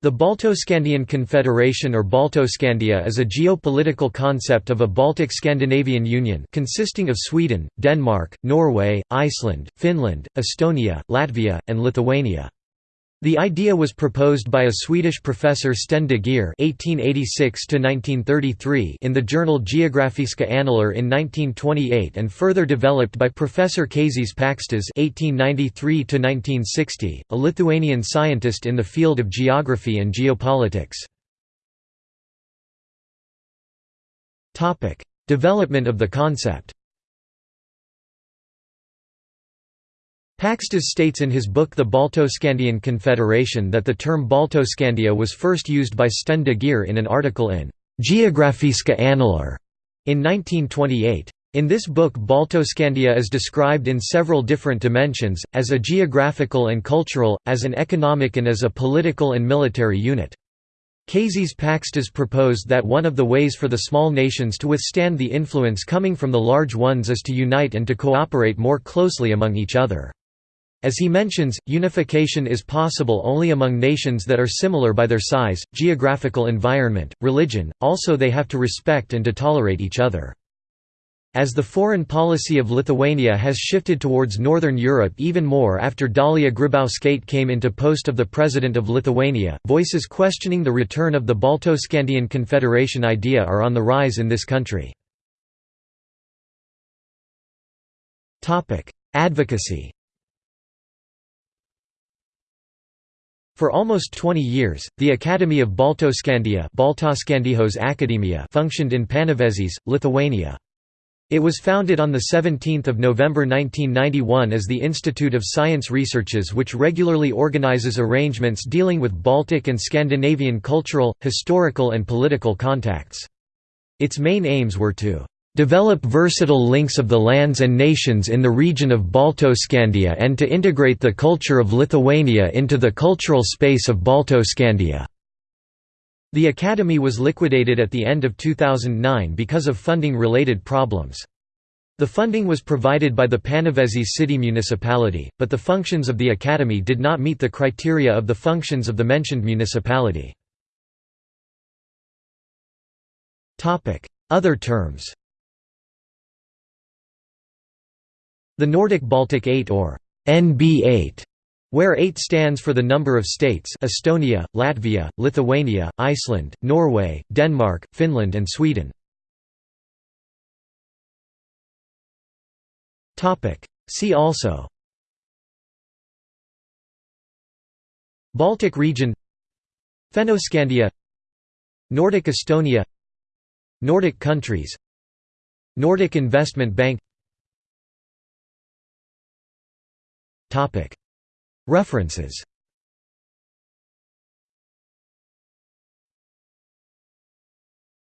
The Baltoscandian Confederation or Baltoscandia is a geopolitical concept of a Baltic Scandinavian Union consisting of Sweden, Denmark, Norway, Iceland, Finland, Estonia, Latvia, and Lithuania. The idea was proposed by a Swedish professor Sten de Geer (1886–1933) in the journal Geografiska Annaler in 1928, and further developed by Professor Kazys Pakstas (1893–1960), a Lithuanian scientist in the field of geography and geopolitics. Topic: Development of the concept. Pakstas states in his book The Baltoscandian Confederation that the term Baltoscandia was first used by Sten de Geer in an article in Geografiska Annaler in 1928. In this book Baltoscandia is described in several different dimensions, as a geographical and cultural, as an economic and as a political and military unit. Kazys Pakstas proposed that one of the ways for the small nations to withstand the influence coming from the large ones is to unite and to cooperate more closely among each other. As he mentions, unification is possible only among nations that are similar by their size, geographical environment, religion, also they have to respect and to tolerate each other. As the foreign policy of Lithuania has shifted towards Northern Europe even more after Dalia Grybauskaite came into post of the President of Lithuania, voices questioning the return of the Baltoscandian Confederation idea are on the rise in this country. Advocacy For almost 20 years, the Academy of Baltoscandia functioned in Panevėžys, Lithuania. It was founded on 17 November 1991 as the Institute of Science Researches which regularly organizes arrangements dealing with Baltic and Scandinavian cultural, historical and political contacts. Its main aims were to develop versatile links of the lands and nations in the region of Baltoscandia and to integrate the culture of Lithuania into the cultural space of Baltoscandia. The academy was liquidated at the end of 2009 because of funding-related problems. The funding was provided by the Panevėžys city municipality, but the functions of the academy did not meet the criteria of the functions of the mentioned municipality. Other terms The Nordic-Baltic 8 or NB8 where 8 stands for the number of states Estonia, Latvia, Lithuania, Iceland, Norway, Denmark, Finland and Sweden. See also Baltic region Fennoscandia Nordic Estonia Nordic countries Nordic Investment Bank References